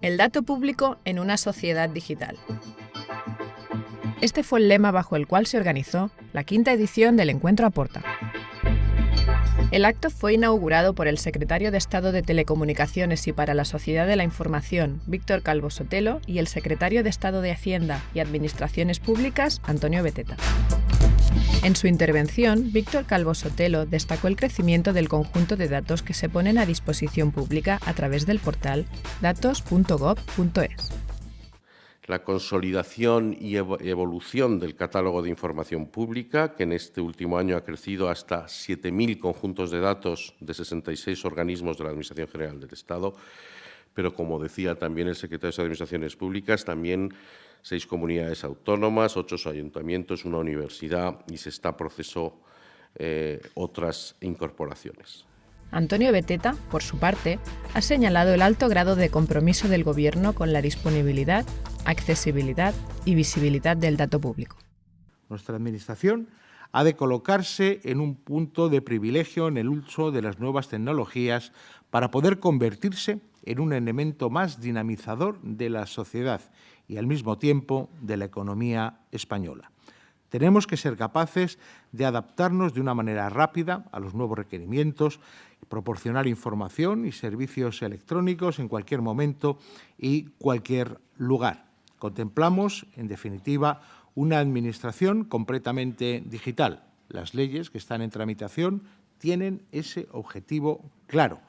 El dato público en una sociedad digital. Este fue el lema bajo el cual se organizó la quinta edición del Encuentro Aporta. El acto fue inaugurado por el secretario de Estado de Telecomunicaciones y para la Sociedad de la Información, Víctor Calvo Sotelo, y el secretario de Estado de Hacienda y Administraciones Públicas, Antonio Beteta. En su intervención, Víctor Calvo Sotelo destacó el crecimiento del conjunto de datos que se ponen a disposición pública a través del portal datos.gov.es la consolidación y evolución del catálogo de información pública, que en este último año ha crecido hasta 7.000 conjuntos de datos de 66 organismos de la Administración General del Estado, pero como decía también el secretario de Administraciones Públicas, también seis comunidades autónomas, ocho ayuntamientos, una universidad y se está proceso eh, otras incorporaciones. Antonio Beteta, por su parte, ha señalado el alto grado de compromiso del Gobierno con la disponibilidad, accesibilidad y visibilidad del dato público. Nuestra Administración ha de colocarse en un punto de privilegio en el uso de las nuevas tecnologías para poder convertirse en un elemento más dinamizador de la sociedad y al mismo tiempo de la economía española. Tenemos que ser capaces de adaptarnos de una manera rápida a los nuevos requerimientos, proporcionar información y servicios electrónicos en cualquier momento y cualquier lugar. Contemplamos, en definitiva, una administración completamente digital. Las leyes que están en tramitación tienen ese objetivo claro.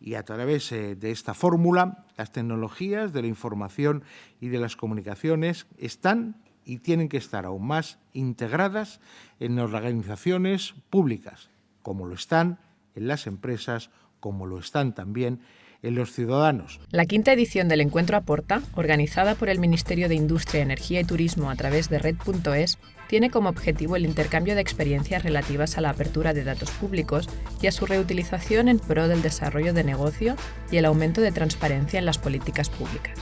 Y a través eh, de esta fórmula, las tecnologías de la información y de las comunicaciones están y tienen que estar aún más integradas en las organizaciones públicas, como lo están en las empresas, como lo están también en los ciudadanos. La quinta edición del Encuentro Aporta, organizada por el Ministerio de Industria, Energía y Turismo a través de Red.es, tiene como objetivo el intercambio de experiencias relativas a la apertura de datos públicos y a su reutilización en pro del desarrollo de negocio y el aumento de transparencia en las políticas públicas.